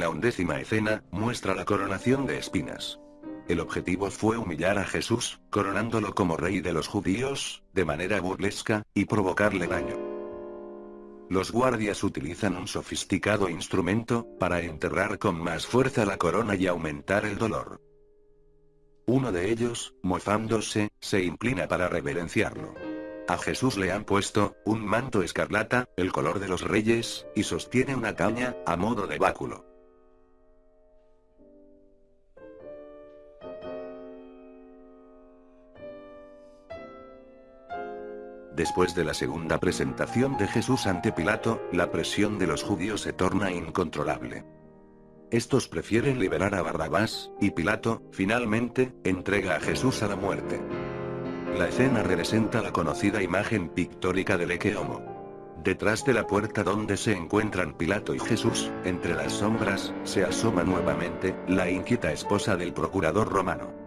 La undécima escena, muestra la coronación de espinas. El objetivo fue humillar a Jesús, coronándolo como rey de los judíos, de manera burlesca, y provocarle daño. Los guardias utilizan un sofisticado instrumento, para enterrar con más fuerza la corona y aumentar el dolor. Uno de ellos, mozándose, se inclina para reverenciarlo. A Jesús le han puesto, un manto escarlata, el color de los reyes, y sostiene una caña, a modo de báculo. Después de la segunda presentación de Jesús ante Pilato, la presión de los judíos se torna incontrolable. Estos prefieren liberar a Barrabás, y Pilato, finalmente, entrega a Jesús a la muerte. La escena representa la conocida imagen pictórica del Ecce Homo. Detrás de la puerta donde se encuentran Pilato y Jesús, entre las sombras, se asoma nuevamente, la inquieta esposa del procurador romano.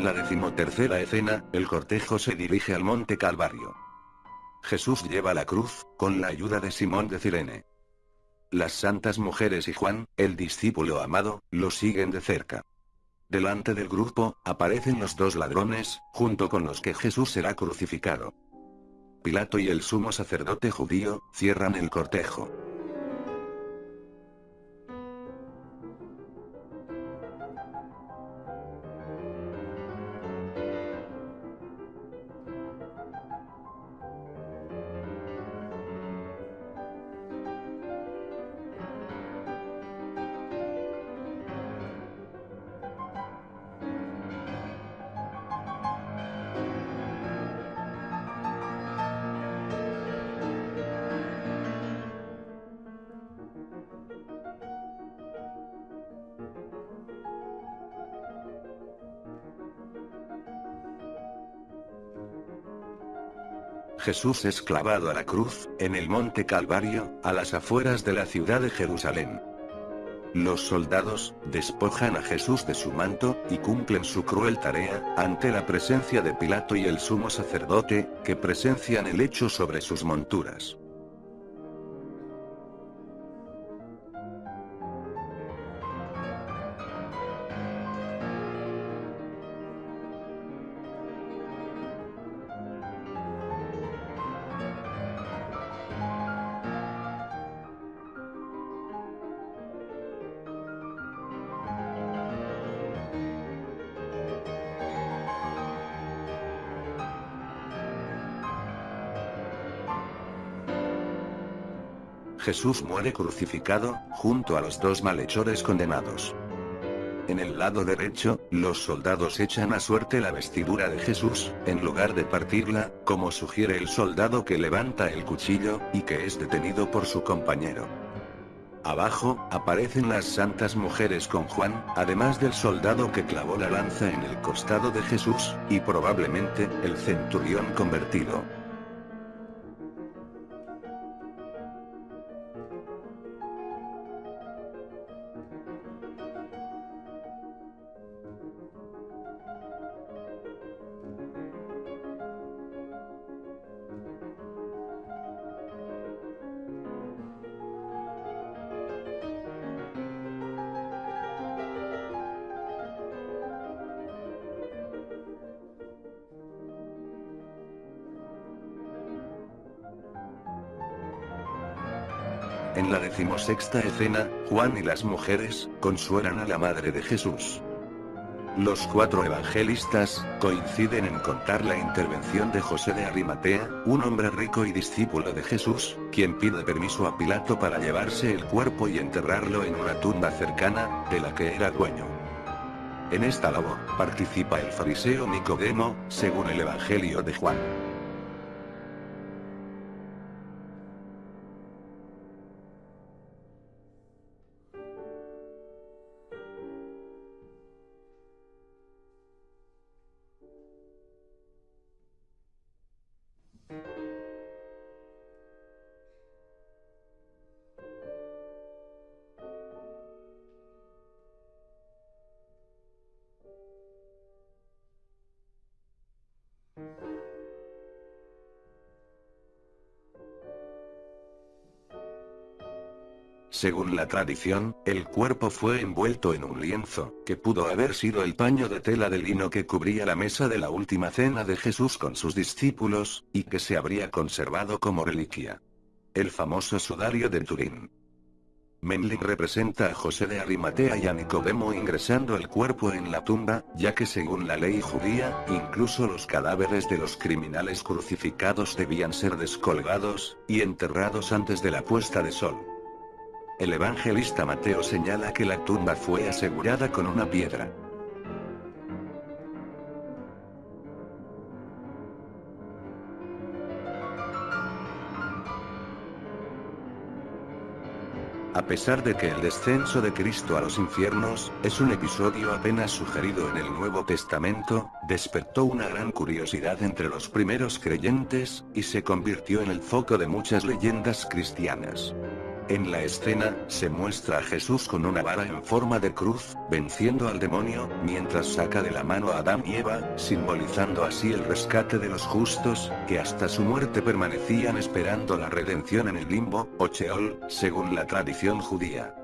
En la decimotercera escena, el cortejo se dirige al monte Calvario. Jesús lleva la cruz, con la ayuda de Simón de Cirene. Las santas mujeres y Juan, el discípulo amado, lo siguen de cerca. Delante del grupo, aparecen los dos ladrones, junto con los que Jesús será crucificado. Pilato y el sumo sacerdote judío, cierran el cortejo. Jesús es clavado a la cruz, en el monte Calvario, a las afueras de la ciudad de Jerusalén. Los soldados, despojan a Jesús de su manto, y cumplen su cruel tarea, ante la presencia de Pilato y el sumo sacerdote, que presencian el hecho sobre sus monturas. Jesús muere crucificado, junto a los dos malhechores condenados. En el lado derecho, los soldados echan a suerte la vestidura de Jesús, en lugar de partirla, como sugiere el soldado que levanta el cuchillo, y que es detenido por su compañero. Abajo, aparecen las santas mujeres con Juan, además del soldado que clavó la lanza en el costado de Jesús, y probablemente, el centurión convertido. En la decimosexta escena, Juan y las mujeres, consuelan a la madre de Jesús. Los cuatro evangelistas, coinciden en contar la intervención de José de Arimatea, un hombre rico y discípulo de Jesús, quien pide permiso a Pilato para llevarse el cuerpo y enterrarlo en una tumba cercana, de la que era dueño. En esta labor, participa el fariseo Nicodemo, según el Evangelio de Juan. Según la tradición, el cuerpo fue envuelto en un lienzo, que pudo haber sido el paño de tela de lino que cubría la mesa de la última cena de Jesús con sus discípulos, y que se habría conservado como reliquia. El famoso sudario de Turín. Menling representa a José de Arimatea y a Nicodemo ingresando el cuerpo en la tumba, ya que según la ley judía, incluso los cadáveres de los criminales crucificados debían ser descolgados, y enterrados antes de la puesta de sol. El evangelista Mateo señala que la tumba fue asegurada con una piedra. A pesar de que el descenso de Cristo a los infiernos, es un episodio apenas sugerido en el Nuevo Testamento, despertó una gran curiosidad entre los primeros creyentes, y se convirtió en el foco de muchas leyendas cristianas. En la escena, se muestra a Jesús con una vara en forma de cruz, venciendo al demonio, mientras saca de la mano a Adán y Eva, simbolizando así el rescate de los justos, que hasta su muerte permanecían esperando la redención en el limbo, o Sheol, según la tradición judía.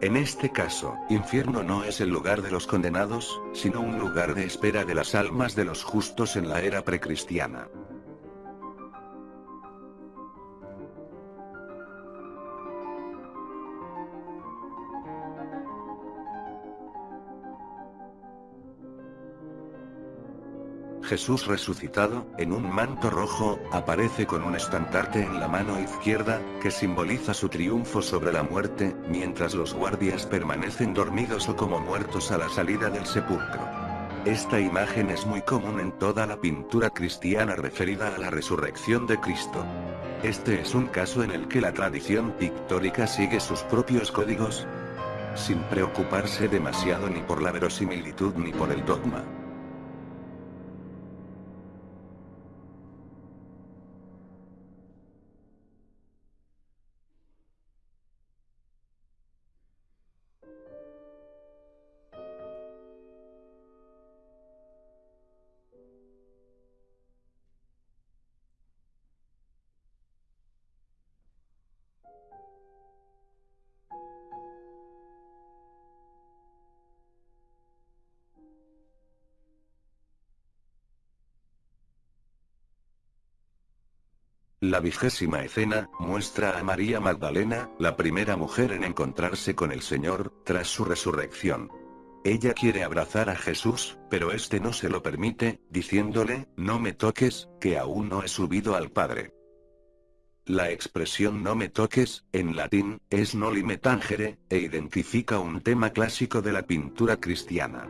En este caso, infierno no es el lugar de los condenados, sino un lugar de espera de las almas de los justos en la era precristiana. Jesús resucitado, en un manto rojo, aparece con un estandarte en la mano izquierda, que simboliza su triunfo sobre la muerte, mientras los guardias permanecen dormidos o como muertos a la salida del sepulcro. Esta imagen es muy común en toda la pintura cristiana referida a la resurrección de Cristo. Este es un caso en el que la tradición pictórica sigue sus propios códigos, sin preocuparse demasiado ni por la verosimilitud ni por el dogma. La vigésima escena, muestra a María Magdalena, la primera mujer en encontrarse con el Señor, tras su resurrección. Ella quiere abrazar a Jesús, pero este no se lo permite, diciéndole, no me toques, que aún no he subido al Padre. La expresión no me toques, en latín, es noli me tangere, e identifica un tema clásico de la pintura cristiana.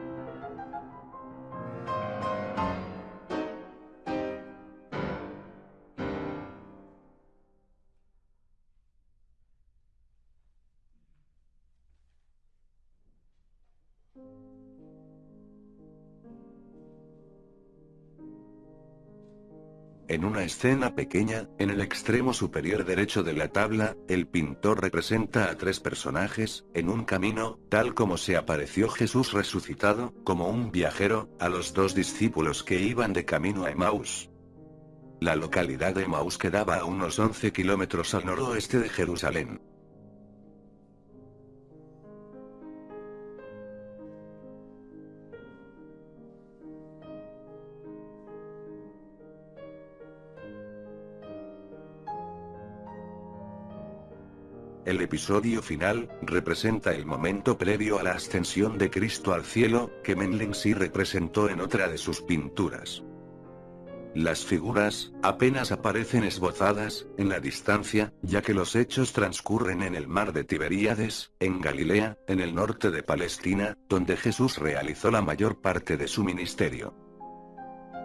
En una escena pequeña, en el extremo superior derecho de la tabla, el pintor representa a tres personajes, en un camino, tal como se apareció Jesús resucitado, como un viajero, a los dos discípulos que iban de camino a Emmaus. La localidad de Emmaus quedaba a unos 11 kilómetros al noroeste de Jerusalén. El episodio final, representa el momento previo a la ascensión de Cristo al cielo, que sí representó en otra de sus pinturas. Las figuras, apenas aparecen esbozadas, en la distancia, ya que los hechos transcurren en el mar de Tiberíades, en Galilea, en el norte de Palestina, donde Jesús realizó la mayor parte de su ministerio.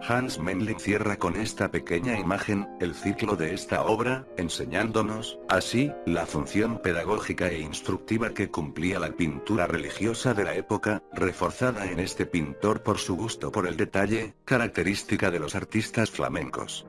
Hans Memling cierra con esta pequeña imagen, el ciclo de esta obra, enseñándonos, así, la función pedagógica e instructiva que cumplía la pintura religiosa de la época, reforzada en este pintor por su gusto por el detalle, característica de los artistas flamencos.